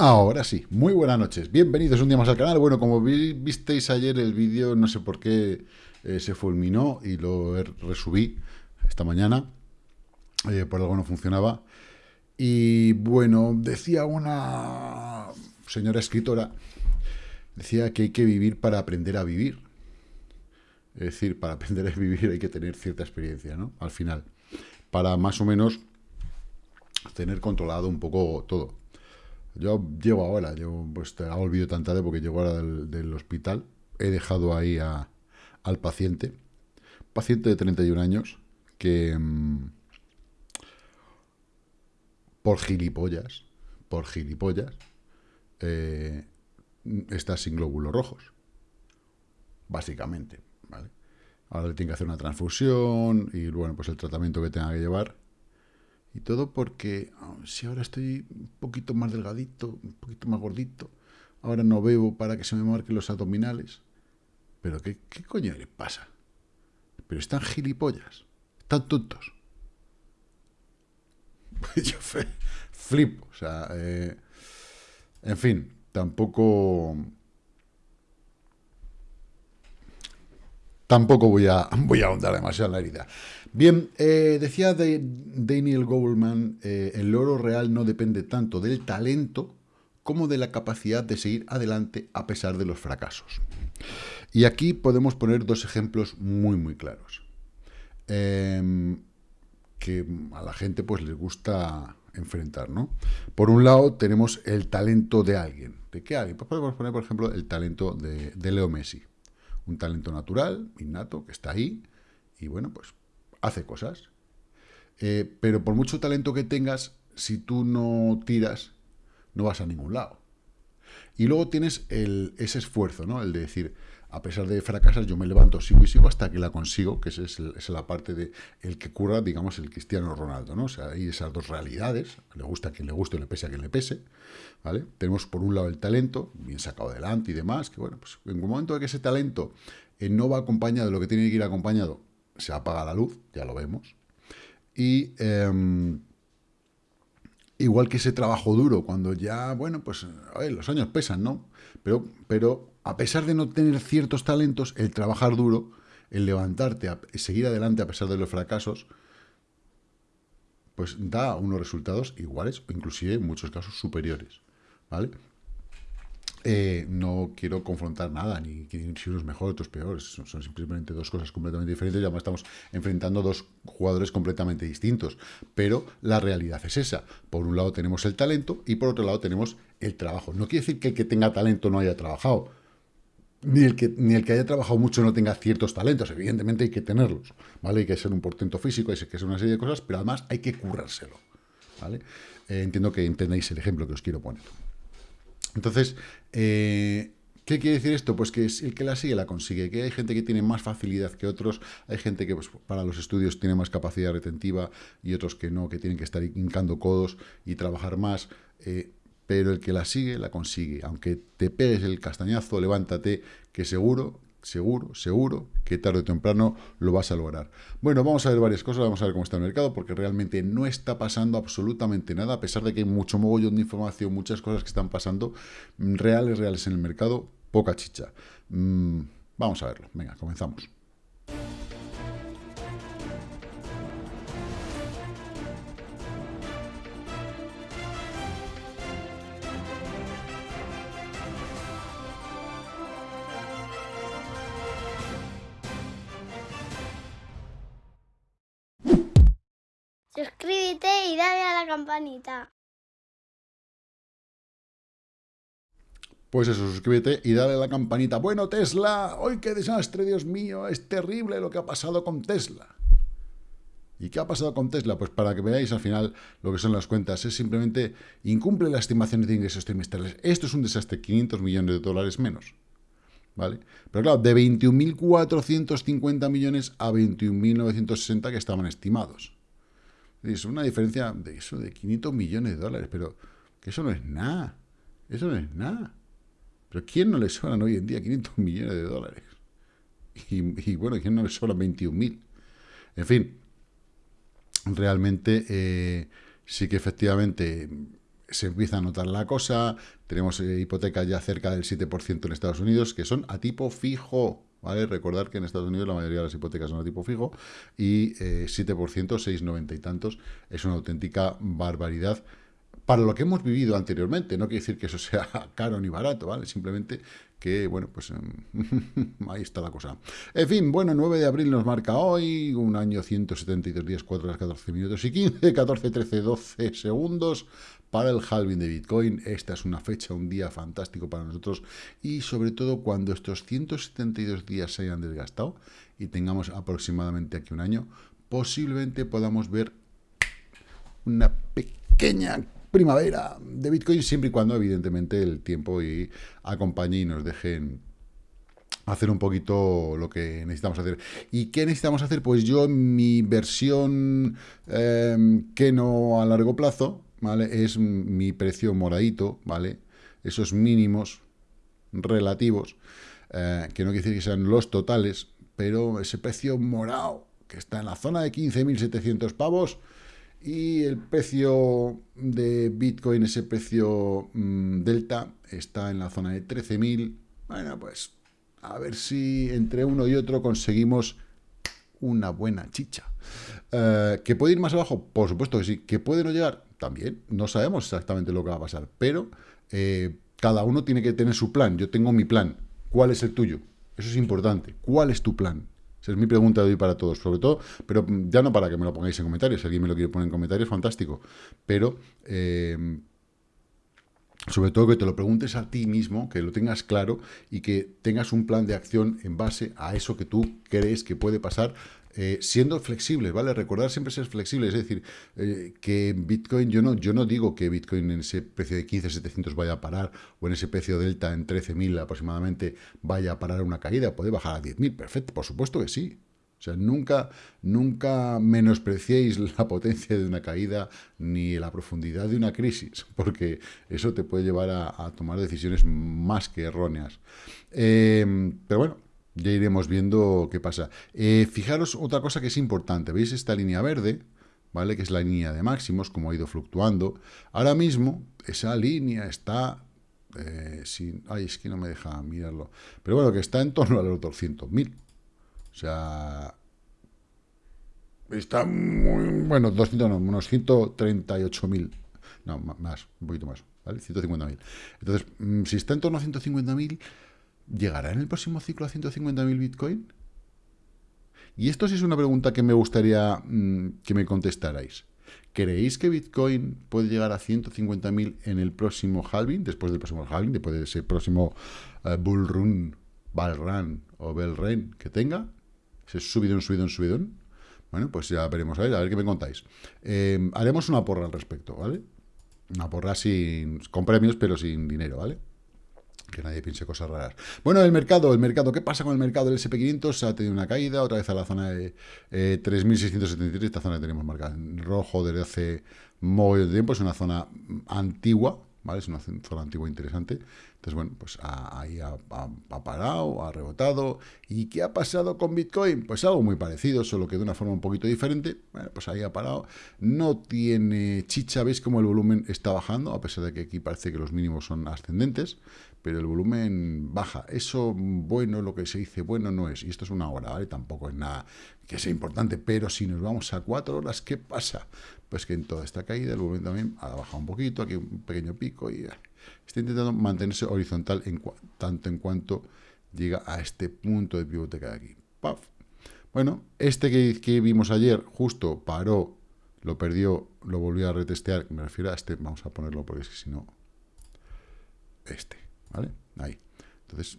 Ahora sí, muy buenas noches, bienvenidos un día más al canal. Bueno, como visteis ayer el vídeo, no sé por qué eh, se fulminó y lo resubí esta mañana, eh, por algo no funcionaba. Y bueno, decía una señora escritora, decía que hay que vivir para aprender a vivir. Es decir, para aprender a vivir hay que tener cierta experiencia, ¿no? Al final, para más o menos tener controlado un poco todo. Yo llego ahora, yo pues te hago el vídeo tan tarde porque llego ahora del, hospital. He dejado ahí al paciente, paciente de 31 años, que mm, por gilipollas, por gilipollas, eh, está sin glóbulos rojos, básicamente, ¿vale? Ahora le tiene que hacer una transfusión y, bueno, pues el tratamiento que tenga que llevar y todo porque ah, si ahora estoy un poquito más delgadito, un poquito más gordito, ahora no bebo para que se me marquen los abdominales. Pero ¿qué, qué coño le pasa? Pero están gilipollas, están tontos. Yo flipo, o sea, eh, en fin, tampoco... Tampoco voy a, voy a ahondar demasiado en la herida. Bien, eh, decía de Daniel Goldman, eh, el oro real no depende tanto del talento como de la capacidad de seguir adelante a pesar de los fracasos. Y aquí podemos poner dos ejemplos muy, muy claros. Em, que a la gente pues les gusta enfrentar, ¿no? Por un lado tenemos el talento de alguien. ¿De qué alguien? Pues podemos poner, por ejemplo, el talento de Leo Messi. Un talento natural, innato, que está ahí, y bueno, pues hace cosas. Eh, pero por mucho talento que tengas, si tú no tiras, no vas a ningún lado. Y luego tienes el, ese esfuerzo, ¿no? El de decir, a pesar de fracasar, yo me levanto, sigo y sigo hasta que la consigo, que esa es, la parte de el que cura, digamos, el Cristiano Ronaldo, ¿no? O sea, hay esas dos realidades, le gusta a quien le guste, le pese a quien le pese, ¿vale? Tenemos por un lado el talento, bien sacado adelante y demás, que bueno, pues en un momento de que ese talento eh, no va acompañado de lo que tiene que ir acompañado, se apaga la luz, ya lo vemos. Y em, igual que ese trabajo duro, cuando ya, bueno, pues los años pesan, ¿no? Pero, pero a pesar de no tener ciertos talentos, el trabajar duro, el levantarte, y seguir adelante a pesar de los fracasos, pues da unos resultados iguales o inclusive en muchos casos superiores, ¿vale? Eh, no quiero confrontar nada, ni si uno es mejor, otro es peor. Son, simplemente dos cosas completamente diferentes y además estamos enfrentando dos jugadores completamente distintos. Pero la realidad es esa. Por un lado tenemos el talento y por otro lado tenemos el trabajo. No quiere decir que el que tenga talento no haya trabajado. Ni el, que, ni el que haya trabajado mucho no tenga ciertos talentos. Evidentemente hay que tenerlos. ¿vale? Hay que ser un portento físico, hay que ser una serie de cosas, pero además hay que currárselo. ¿vale? Eh, entiendo que entendéis el ejemplo que os quiero poner. Entonces, eh, ¿Qué quiere decir esto? Pues que el que la sigue la consigue, que hay gente que tiene más facilidad que otros, hay gente que pues, para los estudios tiene más capacidad retentiva y otros que no, que tienen que estar hincando codos y trabajar más, eh, pero el que la sigue la consigue. Aunque te pegues el castañazo, levántate, que seguro seguro, seguro que tarde o temprano lo vas a lograr. Bueno, vamos a ver varias cosas, vamos a ver cómo está el mercado, porque realmente no está pasando absolutamente nada, a pesar de que hay mucho mogollón de información, muchas cosas que están pasando, mm, reales, reales en el mercado, poca chicha. Mm, vamos a verlo, venga, comenzamos. Suscríbete y dale a la campanita. Pues eso, suscríbete y dale a la campanita. Bueno, Tesla, hoy qué desastre, Dios mío, es terrible lo que ha pasado con Tesla. ¿Y qué ha pasado con Tesla? Pues para que veáis al final lo que son las cuentas, es simplemente incumple las estimaciones de ingresos trimestrales. Esto es un desastre, 500 millones de dólares menos. ¿Vale? Pero claro, de 21.450 millones a 21.960 que estaban estimados. Es una diferencia de eso, de 500 millones de dólares, pero que eso no es nada. Eso no es nada. Pero ¿quién no le sobran hoy en día 500 millones de dólares? Y, bueno, ¿quién no le sobran 21.000? En fin, realmente eh, sí que efectivamente se empieza a notar la cosa, tenemos eh, hipotecas ya cerca del 7% en Estados Unidos, que son a tipo fijo, ¿vale? Recordar que en Estados Unidos la mayoría de las hipotecas son a tipo fijo, y 7%, 6,90 y tantos, es una auténtica barbaridad para lo que hemos vivido anteriormente. No quiere decir que eso sea caro ni barato, ¿vale? Simplemente que, bueno, pues em, ahí está la cosa. En fin, bueno, 9 de abril nos marca hoy, un año 172 días, 4 horas, 14 minutos y 15, 14, 13, 12 segundos para el halving de Bitcoin. Esta es una fecha, un día fantástico para nosotros y sobre todo cuando estos 172 días se hayan desgastado y tengamos aproximadamente aquí un año, posiblemente podamos ver una pequeña primavera de Bitcoin, siempre y cuando, evidentemente, el tiempo y acompañe y nos dejen hacer un poquito lo que necesitamos hacer. ¿Y qué necesitamos hacer? Pues yo, en mi versión em, que no a largo plazo, ¿vale? Es mi precio moradito, ¿vale? Esos mínimos relativos, eh, que no quiere decir que sean los totales, pero ese precio morado, que está en la zona de 15.700 pavos, y el precio de Bitcoin, ese precio mm, delta, está en la zona de 13.000. Bueno, pues a ver si entre uno y otro conseguimos una buena chicha. Eh, ¿Que puede ir más abajo? Por supuesto que sí. ¿Que puede no llegar? También. No sabemos exactamente lo que va a pasar. Pero eh, cada uno tiene que tener su plan. Yo tengo mi plan. ¿Cuál es el tuyo? Eso es importante. ¿Cuál es tu plan? Esa es mi pregunta de hoy para todos, sobre todo, pero ya no para que me lo pongáis en comentarios, si alguien me lo quiere poner en comentarios, fantástico, pero eh, sobre todo que te lo preguntes a ti mismo, que lo tengas claro y que tengas un plan de acción en base a eso que tú crees que puede pasar eh, siendo flexibles, ¿vale? Recordar siempre ser flexibles, es decir, eh, que Bitcoin, yo no, yo no digo que Bitcoin en ese precio de 15.700 vaya a parar, o en ese precio delta en 13.000 aproximadamente vaya a parar una caída, puede bajar a 10.000, perfecto, por supuesto que sí, o sea, nunca, nunca menospreciéis la potencia de una caída ni la profundidad de una crisis, porque eso te puede llevar a, tomar decisiones más que erróneas. Eh, pero bueno, ya iremos viendo qué pasa. Eh, fijaros otra cosa que es importante. ¿Veis esta línea verde? ¿Vale? Que es la línea de máximos, como ha ido fluctuando. Ahora mismo, esa línea está... Eh, sin, ay, es que no me deja mirarlo. Pero bueno, que está en torno a los 200.000. O sea... Está muy... Bueno, 200 no, unos 138.000. No, más, un poquito más. ¿Vale? 150.000. Entonces, mm, si está en torno a 150.000 ¿Llegará en el próximo ciclo a 150.000 Bitcoin? Y esto sí es una pregunta que me gustaría mm, que me contestarais. ¿Creéis que Bitcoin puede llegar a 150.000 en el próximo halving, después del próximo halving, después de ese próximo uh, bull run, bull run o bell run que tenga? Ese subidón, subidón, subidón. Bueno, pues ya veremos, a ver, a ver qué me contáis. Eh, haremos una porra al respecto, ¿vale? Una porra sin, con premios, pero sin dinero, ¿vale? Que nadie piense cosas raras. Bueno, el mercado, el mercado, ¿qué pasa con el mercado del SP500? Ha tenido una caída, otra vez a la zona de eh, 3.673, esta zona que tenemos marcada en rojo desde hace muy tiempo, es una zona antigua, ¿vale? Es una zona antigua interesante. Entonces, bueno, pues ahí ha, parado, ha rebotado. ¿Y qué ha pasado con Bitcoin? Pues algo muy parecido, solo que de una forma un poquito diferente. Bueno, pues ahí ha parado. No tiene chicha, ¿veis cómo el volumen está bajando? A pesar de que aquí parece que los mínimos son ascendentes pero el volumen baja. Eso bueno, lo que se dice bueno no es. Y esto es una hora, ¿vale? Tampoco es nada que sea importante, pero si nos vamos a cuatro horas, ¿qué pasa? Pues que en toda esta caída el volumen también ha bajado un poquito, aquí un pequeño pico y está intentando mantenerse horizontal tanto en cuanto llega a este punto de pivote que hay aquí. Bueno, este que, que vimos ayer justo paró, lo perdió, lo volvió a retestear, me refiero a este, vamos a ponerlo porque es que si no, este. ¿vale? Ahí. Entonces,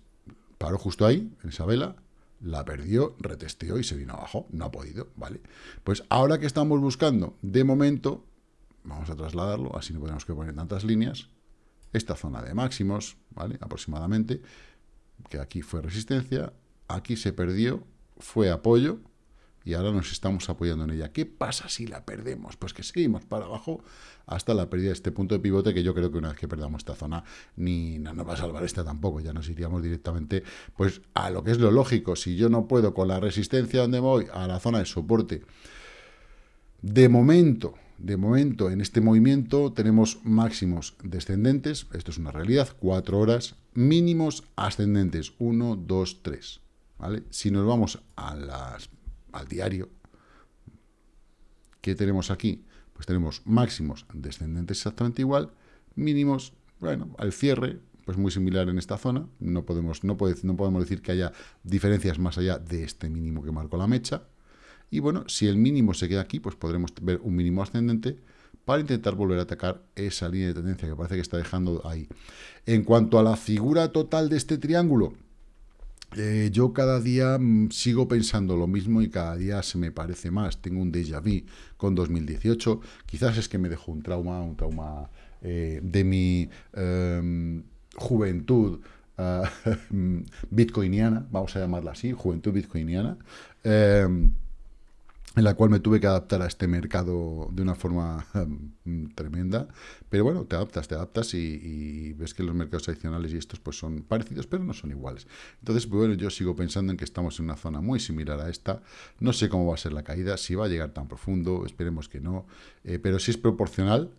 paró justo ahí, en esa vela, la perdió, retesteó y se vino abajo. No ha podido, ¿vale? Pues ahora que estamos buscando, de momento, vamos a trasladarlo, así no tenemos que poner tantas líneas, esta zona de máximos, ¿vale? Aproximadamente, que aquí fue resistencia, aquí se perdió, fue apoyo, y ahora nos estamos apoyando en ella. ¿Qué pasa si la perdemos? Pues que seguimos para abajo hasta la pérdida de este punto de pivote, que yo creo que una vez que perdamos esta zona, ni no va a salvar esta tampoco, ya nos iríamos directamente pues a lo que es lo lógico. Si yo no puedo con la resistencia donde voy, a la zona de soporte, de momento, de momento, en este movimiento tenemos máximos descendentes, esto es una realidad, 4 horas, mínimos ascendentes, 1, 2, 3. ¿vale? Si nos vamos al diario, ¿qué tenemos aquí? Pues tenemos máximos descendentes exactamente igual, mínimos, bueno, al cierre, pues muy similar en esta zona, no podemos, no, no podemos decir que haya diferencias más allá de este mínimo que marcó la mecha, y bueno, si el mínimo se queda aquí, pues podremos ver un mínimo ascendente para intentar volver a atacar esa línea de tendencia que parece que está dejando ahí. En cuanto a la figura total de este triángulo, eh, yo cada día mm, sigo pensando lo mismo y cada día se me parece más. Tengo un déjà vu con 2018. Quizás es que me dejó un trauma, un trauma eh, de mi em, juventud uh, bitcoiniana, vamos a llamarla así, juventud bitcoiniana. En la cual me tuve que adaptar a este mercado de una forma em, tremenda. Pero bueno, te adaptas, te adaptas y, ves que los mercados tradicionales y estos pues son parecidos, pero no son iguales. Entonces, bueno, yo sigo pensando en que estamos en una zona muy similar a esta. No sé cómo va a ser la caída, si va a llegar tan profundo, esperemos que no. Eh, pero si es proporcional,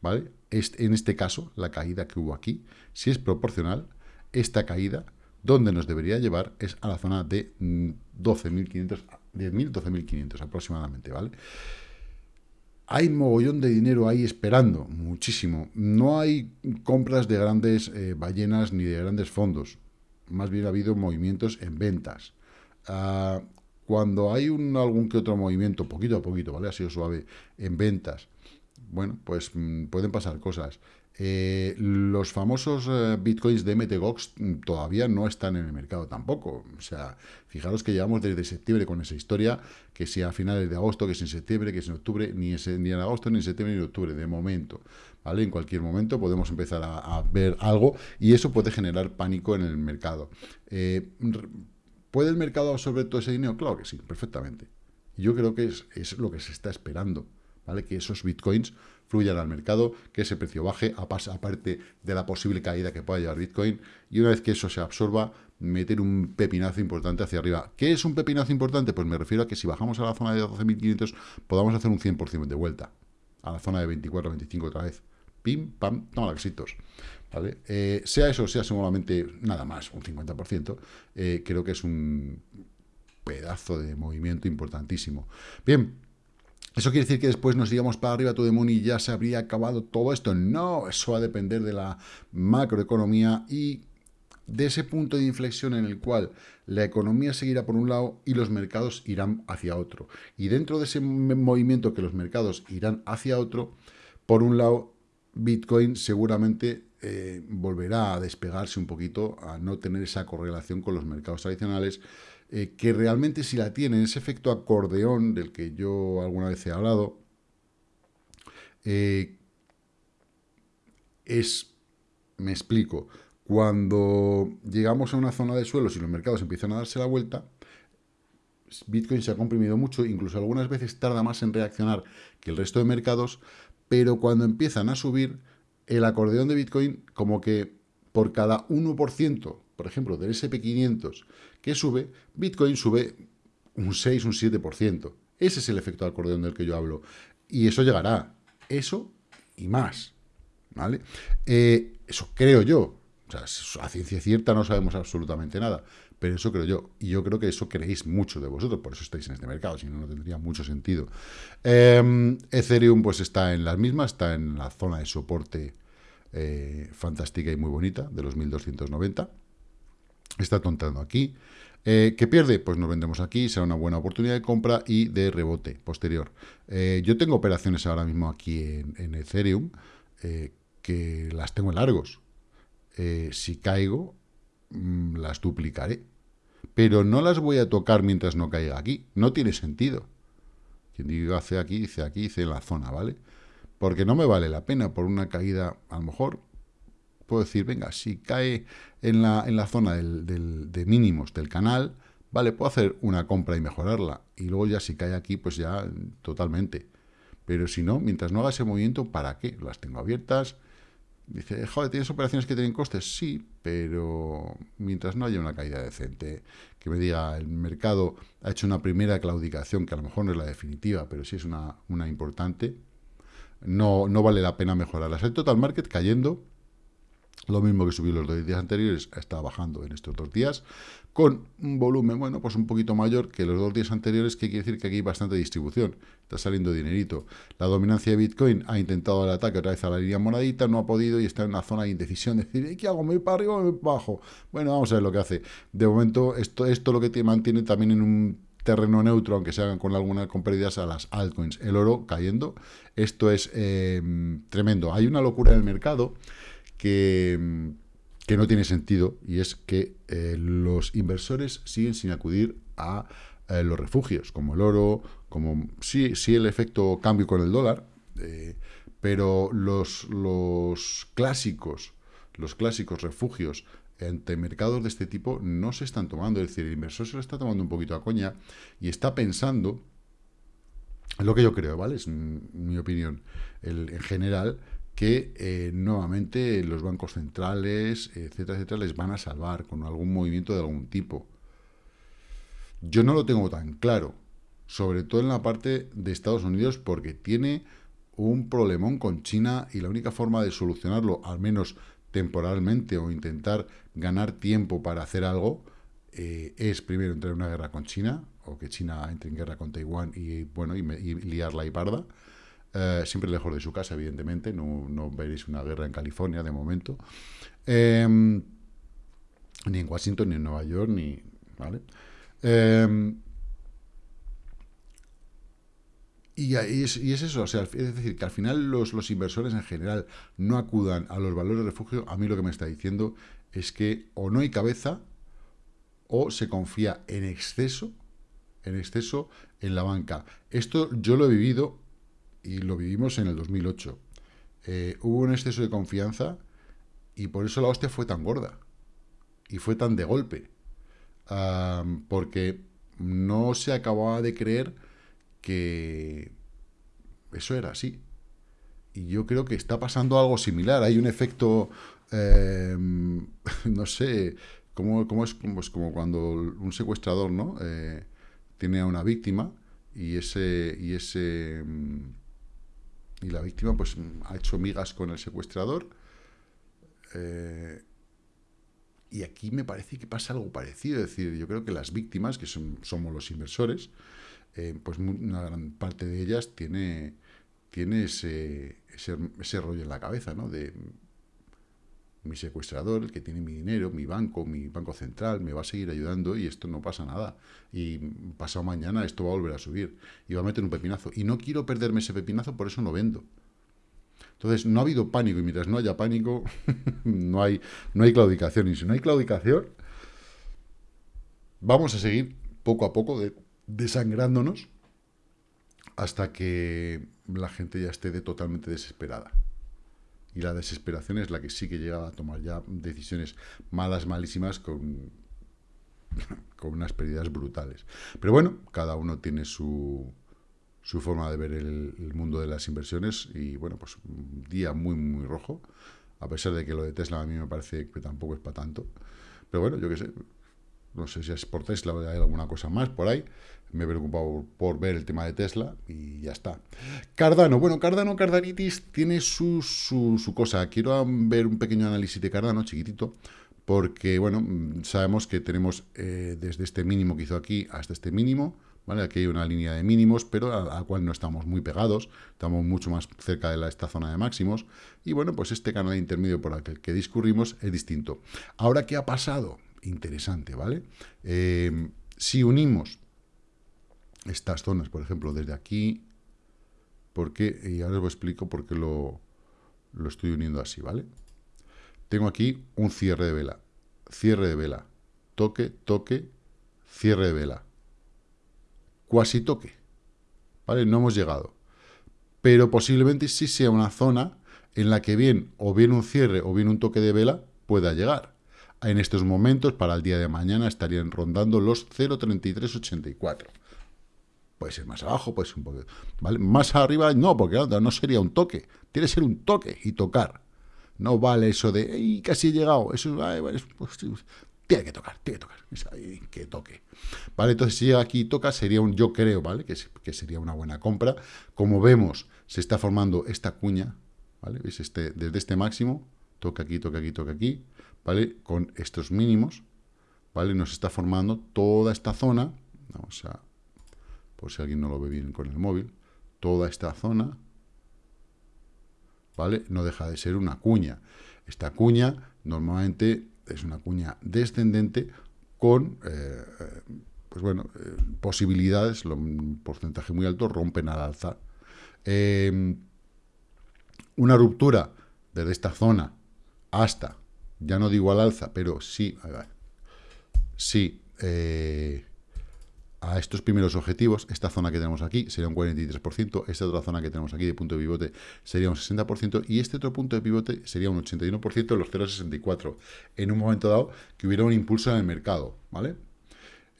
¿vale? en este caso, la caída que hubo aquí, si es proporcional, esta caída, donde nos debería llevar es a la zona de 12.500 mm, 10.000, 12.500 aproximadamente, ¿vale? Hay mogollón de dinero ahí esperando, muchísimo. No hay compras de grandes eh, ballenas ni de grandes fondos. Más bien ha habido movimientos en ventas. Ah, cuando hay un, algún que otro movimiento, poquito a poquito, ¿vale? Ha sido suave, en ventas, bueno, pues mm, pueden pasar cosas. Eh, los famosos eh, bitcoins de MTGOX mm, todavía no están en el mercado tampoco. O sea, fijaros que llevamos desde septiembre con esa historia, que si a finales de agosto, que si en septiembre, que si en octubre, ni, ni en agosto, ni en septiembre, ni en octubre, de momento. ¿Vale? En cualquier momento podemos empezar a, ver algo y eso puede generar pánico en el mercado. Eh, ¿Puede el mercado absorber todo ese dinero? Claro que sí, perfectamente. Yo creo que es lo que se está esperando, ¿vale? Que esos bitcoins fluyan al mercado, que ese precio baje, aparte de la posible caída que pueda llevar Bitcoin, y una vez que eso se absorba, meter un pepinazo importante hacia arriba. ¿Qué es un pepinazo importante? Pues me refiero a que si bajamos a la zona de 12.500, podamos hacer un 100% de vuelta, a la zona de 24, 25 otra vez. Pim, pam, no, éxitos. ¿Vale? Eh, sea eso, sea solamente nada más, un 50%, eh, creo que es un pedazo de movimiento importantísimo. Bien, ¿Eso quiere decir que después nos íbamos para arriba todo de y ya se habría acabado todo esto? No, eso va a depender de la macroeconomía y de ese punto de inflexión en el cual la economía seguirá por un lado y los mercados irán hacia otro. Y dentro de ese movimiento que los mercados irán hacia otro, por un lado, Bitcoin seguramente eh, volverá a despegarse un poquito, a no tener esa correlación con los mercados tradicionales, eh, que realmente si la tienen, ese efecto acordeón del que yo alguna vez he hablado, eh, es, me explico, cuando llegamos a una zona de suelo, si los mercados empiezan a darse la vuelta, Bitcoin se ha comprimido mucho, incluso algunas veces tarda más en reaccionar que el resto de mercados, pero cuando empiezan a subir, el acordeón de Bitcoin como que por cada 1%, por ejemplo, del SP500 que sube, Bitcoin sube un 6, un 7%. Ese es el efecto de acordeón del que yo hablo. Y eso llegará. Eso y más. ¿Vale? Eh, eso creo yo. A ciencia cierta no sabemos absolutamente nada. Pero eso creo yo. Y yo creo que eso creéis mucho de vosotros. Por eso estáis en este mercado. Si no, no tendría mucho sentido. Em, Ethereum pues está en las mismas. Está en la zona de soporte eh, fantástica y muy bonita de los 1290 está tontando aquí. Eh, ¿Qué pierde? Pues nos vendemos aquí, será una buena oportunidad de compra y de rebote posterior. Eh, yo tengo operaciones ahora mismo aquí en, Ethereum eh, que las tengo en largos. si caigo, mm, las duplicaré. Pero no las voy a tocar mientras no caiga aquí. No tiene sentido. Quien diga hace aquí, dice aquí, dice en la zona, ¿vale? Porque no me vale la pena por una caída, a lo mejor puedo decir, venga, si cae en la, en la zona de mínimos del canal, vale, puedo hacer una compra y mejorarla. Y luego ya si cae aquí, pues ya totalmente. Pero si no, mientras no haga ese movimiento, ¿para qué? Las tengo abiertas. Dice, joder, ¿tienes operaciones que tienen costes? Sí, pero mientras no haya una caída decente, que me diga, el mercado ha hecho una primera claudicación, que a lo mejor no es la definitiva, pero sí es una, una importante, no, no vale la pena mejorarlas. El total market cayendo, lo mismo que subió los dos días anteriores, está bajando en estos dos días, con un volumen, bueno, pues un poquito mayor que los dos días anteriores, que quiere decir que aquí hay bastante distribución, está saliendo dinerito. La dominancia de Bitcoin ha intentado el ataque otra vez a la línea moradita, no ha podido y está en una zona de indecisión, decir, ¿qué hago? ¿Me voy para arriba o me voy para abajo? Bueno, vamos a ver lo que hace. De momento, esto, esto lo que te mantiene también en un terreno neutro, aunque se hagan con algunas con pérdidas a las altcoins. El oro cayendo, esto es eh, tremendo. Hay una locura en el mercado que, que no tiene sentido y es que eh, los inversores siguen sin acudir a eh, los refugios, como el oro, como sí, sí el efecto cambio con el dólar, pero los, los clásicos, los clásicos refugios ante mercados de este tipo no se están tomando. Es decir, el inversor se lo está tomando un poquito a coña y está pensando, lo que yo creo, ¿vale? Es mi opinión, en general, que eh, nuevamente los bancos centrales, etcétera, etcétera, les van a salvar con algún movimiento de algún tipo. Yo no lo tengo tan claro, sobre todo en la parte de Estados Unidos, porque tiene un problemón con China y la única forma de solucionarlo, al menos temporalmente o intentar ganar tiempo para hacer algo, eh, es primero entrar en una guerra con China, o que China entre en guerra con Taiwán y, bueno, y, liarla y parda, eh, siempre lejos de su casa, evidentemente, no, veréis una guerra en California de momento, em, ni en Washington, ni en Nueva York, ni... ¿vale? Em, y, es, eso, o sea, es decir, que al final los, los, inversores en general no acudan a los valores de refugio, a mí lo que me está diciendo es que o no hay cabeza o se confía en exceso, en exceso en la banca. Esto yo lo he vivido y lo vivimos en el 2008. Eh, hubo un exceso de confianza y por eso la hostia fue tan gorda y fue tan de golpe. porque no se acababa de creer que eso era así. Y yo creo que está pasando algo similar. Hay un efecto, eh, no sé, como, es pues como cuando un secuestrador ¿no? Eh, tiene a una víctima y ese y ese y la víctima pues ha hecho migas con el secuestrador. Eh, y aquí me parece que pasa algo parecido. Es decir, yo creo que las víctimas, que son, somos los inversores, eh, pues una gran parte de ellas tiene, tiene ese, ese, rollo en la cabeza, ¿no? De mi secuestrador, el que tiene mi dinero, mi banco, mi banco central, me va a seguir ayudando y esto no pasa nada. Y pasado mañana esto va a volver a subir y va a meter un pepinazo. Y no quiero perderme ese pepinazo, por eso no vendo. Entonces, no ha habido pánico y mientras no haya pánico, no, hay, no hay claudicación. Y si no hay claudicación, vamos a seguir poco a poco de desangrándonos hasta que la gente ya esté totalmente desesperada. Y la desesperación es la que sí que llega a tomar ya decisiones malas, malísimas, con, con unas pérdidas brutales. Pero bueno, cada uno tiene su, su forma de ver el, el, mundo de las inversiones y bueno, pues un día muy, muy rojo, a pesar de que lo de Tesla a mí me parece que tampoco es para tanto. Pero bueno, yo qué sé, no sé si es por Tesla o hay alguna cosa más por ahí. Me he preocupado por, ver el tema de Tesla y ya está. Cardano. Bueno, Cardano, Cardanitis tiene su, su, cosa. Quiero ver un pequeño análisis de Cardano, chiquitito, porque, bueno, sabemos que tenemos eh, desde este mínimo que hizo aquí hasta este mínimo, ¿vale? Aquí hay una línea de mínimos, pero a la cual no estamos muy pegados, estamos mucho más cerca de esta zona de máximos, y bueno, pues este canal intermedio por el que discurrimos es distinto. Ahora, ¿qué ha pasado? Interesante, ¿vale? Eh, si unimos estas zonas, por ejemplo, desde aquí, porque, y ahora os explico por qué lo, lo estoy uniendo así, ¿vale? Tengo aquí un cierre de vela, cierre de vela, toque, toque, cierre de vela, cuasi toque, ¿vale? No hemos llegado, pero posiblemente sí sea una zona en la que bien o bien un cierre o bien un toque de vela pueda llegar en estos momentos, para el día de mañana, estarían rondando los 0,3384. Puede ser más abajo, puede ser un poco... ¿vale? Más arriba, no, porque no sería un toque. Tiene que ser un toque y tocar. No vale eso de, ¡ay, casi he llegado! Eso, pues, tiene que tocar, tiene que tocar, que toque. ¿Vale? Entonces, si llega aquí y toca, sería un, yo creo, ¿vale? Que, que sería una buena compra. Como vemos, se está formando esta cuña, ¿vale? ¿Veis? Este, desde este máximo, toca aquí, toca aquí, toca aquí, ¿vale? Con estos mínimos, ¿vale? Nos está formando toda esta zona, vamos a, por si alguien no lo ve bien con el móvil, toda esta zona, ¿vale? No deja de ser una cuña. Esta cuña normalmente es una cuña descendente con, eh, pues bueno, eh, posibilidades, un porcentaje muy alto, rompen al alza. Em, una ruptura desde esta zona hasta, ya no digo al alza, pero sí, sí, eh, a estos primeros objetivos, esta zona que tenemos aquí sería un 43%, esta otra zona que tenemos aquí de punto de pivote sería un 60%, y este otro punto de pivote sería un 81% de los 0,64, en un momento dado que hubiera un impulso en el mercado, ¿vale?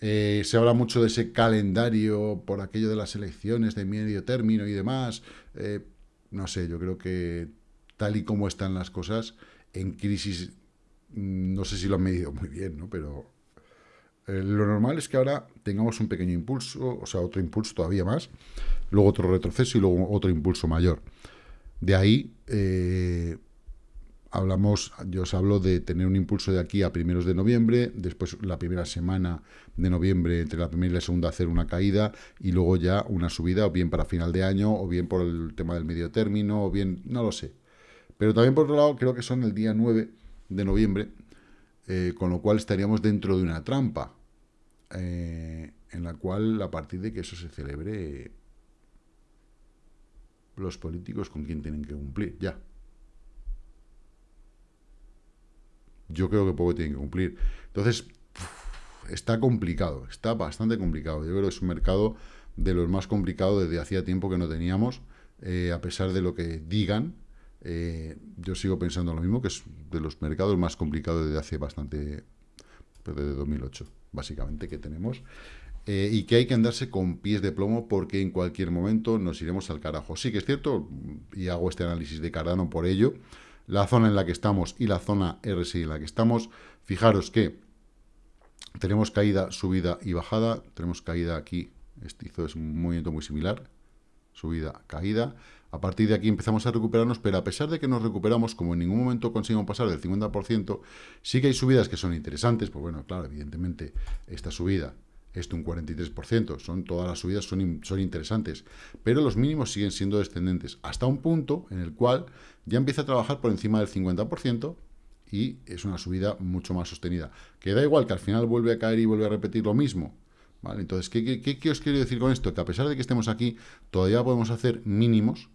Eh, se habla mucho de ese calendario por aquello de las elecciones de medio término y demás, eh, no sé, yo creo que tal y como están las cosas, en crisis, no sé si lo han medido muy bien, ¿no? Pero eh, lo normal es que ahora tengamos un pequeño impulso, o sea, otro impulso todavía más, luego otro retroceso y luego otro impulso mayor. De ahí, eh, hablamos, yo os hablo de tener un impulso de aquí a primeros de noviembre, después la primera semana de noviembre, entre la primera y la segunda, hacer una caída, y luego ya una subida, o bien para final de año, o bien por el tema del medio término, o bien, no lo sé. Pero también por otro lado, creo que son el día 9 de noviembre, eh, con lo cual estaríamos dentro de una trampa, eh, en la cual a partir de que eso se celebre, los políticos con quién tienen que cumplir, ya. Yo creo que poco tienen que cumplir. Entonces, está complicado, está bastante complicado. Yo creo que es un mercado de los más complicados desde hacía tiempo que no teníamos, eh, a pesar de lo que digan, eh, yo sigo pensando lo mismo, que es de los mercados más complicados desde hace bastante, pues desde 2008, básicamente, que tenemos. Eh, y que hay que andarse con pies de plomo porque en cualquier momento nos iremos al carajo. Sí que es cierto, y hago este análisis de Cardano por ello, la zona en la que estamos y la zona RSI en la que estamos, fijaros que tenemos caída, subida y bajada, tenemos caída aquí, este hizo es un movimiento muy similar, subida, caída, a partir de aquí empezamos a recuperarnos, pero a pesar de que nos recuperamos, como en ningún momento conseguimos pasar del 50%, sí que hay subidas que son interesantes, pues bueno, claro, evidentemente esta subida es de un 43%, son, todas las subidas son, son interesantes, pero los mínimos siguen siendo descendentes, hasta un punto en el cual ya empieza a trabajar por encima del 50%, y es una subida mucho más sostenida. Que da igual que al final vuelve a caer y vuelve a repetir lo mismo. ¿vale? Entonces, ¿qué, qué os quiero decir con esto? Que a pesar de que estemos aquí, todavía podemos hacer mínimos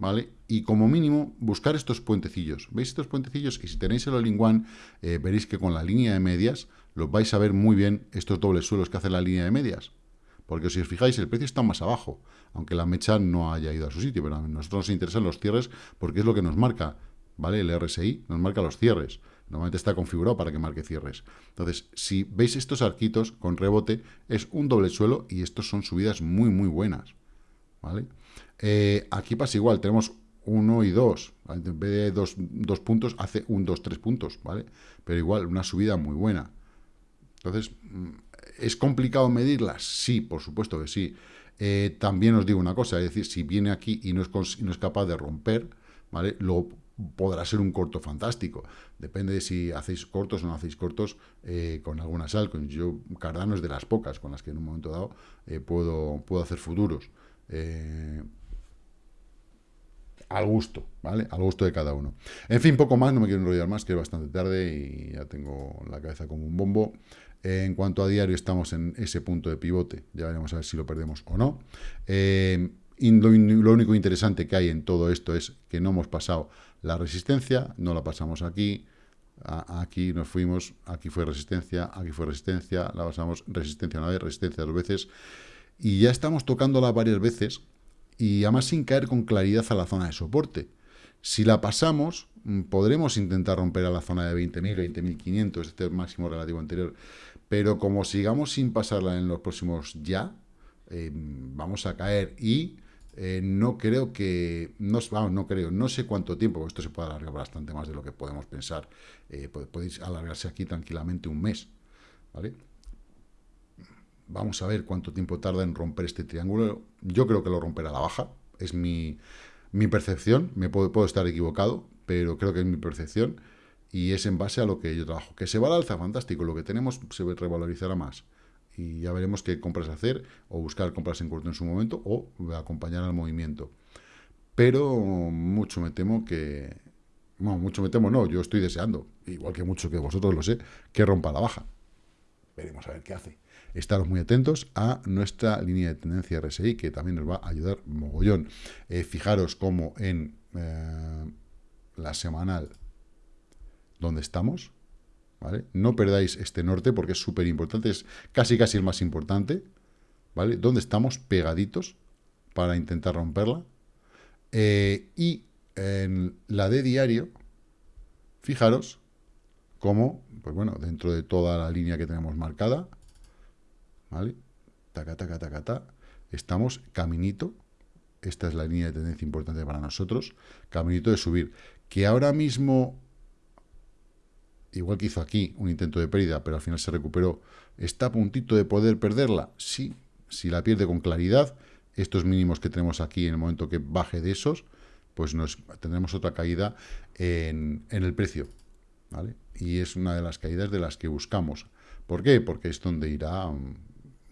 ¿vale? Y como mínimo, buscar estos puentecillos. ¿Veis estos puentecillos? Y si tenéis el all eh, veréis que con la línea de medias los vais a ver muy bien estos dobles suelos que hace la línea de medias. Porque si os fijáis, el precio está más abajo, aunque la mecha no haya ido a su sitio, pero a nosotros nos interesan los cierres porque es lo que nos marca, ¿vale? El RSI nos marca los cierres. Normalmente está configurado para que marque cierres. Entonces, si veis estos arquitos con rebote, es un doble suelo y estos son subidas muy, muy buenas, ¿vale? Eh, aquí pasa igual, tenemos 1 y 2. En vez de dos, puntos, hace un 2, 3 puntos, ¿vale? Pero igual, una subida muy buena. Entonces, mm, ¿es complicado medirlas? Sí, por supuesto que sí. Eh, también os digo una cosa, es decir, si viene aquí y no es, no es capaz de romper, ¿vale? Luego podrá ser un corto fantástico. Depende de si hacéis cortos o no hacéis cortos eh, con algunas altcoins. Yo, Cardano es de las pocas con las que en un momento dado puedo, puedo hacer futuros al gusto, ¿vale? Al gusto de cada uno. En fin, poco más, no me quiero enrollar más, que es bastante tarde y ya tengo la cabeza como un bombo. en cuanto a diario, estamos en ese punto de pivote, ya veremos a ver si lo perdemos o no. Eh, lo, único interesante que hay en todo esto es que no hemos pasado la resistencia, no la pasamos aquí, aquí nos fuimos, aquí fue resistencia, aquí fue resistencia, la pasamos resistencia una vez, resistencia dos veces, y ya estamos tocándola varias veces, y además sin caer con claridad a la zona de soporte. Si la pasamos, mm, podremos intentar romper a la zona de 20.000, 20.500, este máximo relativo anterior, pero como sigamos sin pasarla en los próximos ya, em, vamos a caer y Eh, no creo que, no, vamos, no creo, no sé cuánto tiempo, esto se puede alargar bastante más de lo que podemos pensar, eh, podéis alargarse aquí tranquilamente un mes, ¿vale? Vamos a ver cuánto tiempo tarda en romper este triángulo, yo creo que lo romperá la baja, es mi, percepción, me puedo, puedo estar equivocado, pero creo que es mi percepción, y es en base a lo que yo trabajo. Que se va al alza, fantástico, lo que tenemos se revalorizará más y ya veremos qué compras hacer o buscar compras en corto en su momento o acompañar al movimiento. Pero mucho me temo que... Bueno, mucho me temo no, yo estoy deseando, igual que mucho que vosotros lo sé, que rompa la baja. Veremos a ver qué hace. Estaros muy atentos a nuestra línea de tendencia RSI, que también nos va a ayudar mogollón. Eh, fijaros cómo en eh, la semanal donde estamos, no perdáis este norte porque es súper importante, es casi casi el más importante, ¿vale? Donde estamos pegaditos para intentar romperla. Eh, y en la de diario, fijaros cómo, pues bueno, dentro de toda la línea que tenemos marcada, ¿vale? Taca, taca, taca, taca, estamos caminito, esta es la línea de tendencia importante para nosotros, caminito de subir, que ahora mismo igual que hizo aquí, un intento de pérdida, pero al final se recuperó, ¿está a puntito de poder perderla? Sí, si la pierde con claridad, estos mínimos que tenemos aquí en el momento que baje de esos, pues nos tendremos otra caída en, el precio, ¿vale? Y es una de las caídas de las que buscamos. ¿Por qué? Porque es donde irá,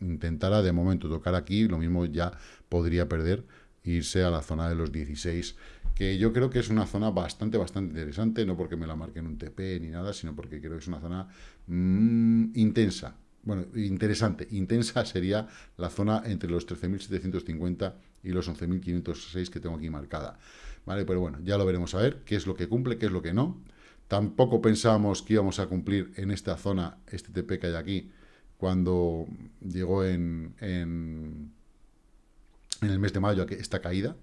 intentará de momento tocar aquí, lo mismo ya podría perder, irse a la zona de los 16 que yo creo que es una zona bastante, bastante interesante, no porque me la marquen un TP ni nada, sino porque creo que es una zona mm, intensa. Bueno, interesante. Intensa sería la zona entre los 13.750 y los 11.506 que tengo aquí marcada. ¿Vale? Pero bueno, ya lo veremos a ver qué es lo que cumple, qué es lo que no. Tampoco pensábamos que íbamos a cumplir en esta zona, este TP que hay aquí, cuando llegó en, en, el mes de mayo esta caída.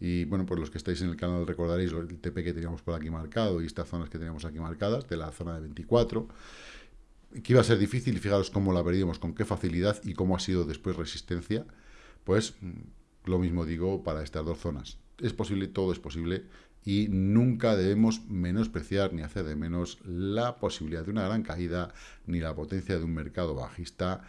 Y bueno, pues los que estáis en el canal recordaréis el TP que teníamos por aquí marcado y estas zonas que teníamos aquí marcadas, de la zona de 24, que iba a ser difícil y fijaros cómo la veríamos, con qué facilidad y cómo ha sido después resistencia, pues mm, lo mismo digo para estas dos zonas. Es posible, todo es posible y nunca debemos menospreciar ni hacer de menos la posibilidad de una gran caída ni la potencia de un mercado bajista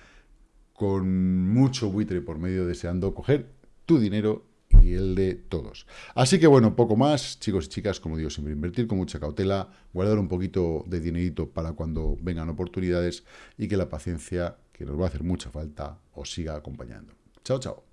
con mucho buitre por medio deseando coger tu dinero y el de todos. Así que bueno, poco más, chicos y chicas, como digo, siempre invertir con mucha cautela, guardar un poquito de dinerito para cuando vengan oportunidades y que la paciencia, que nos va a hacer mucha falta, os siga acompañando. Chao, chao.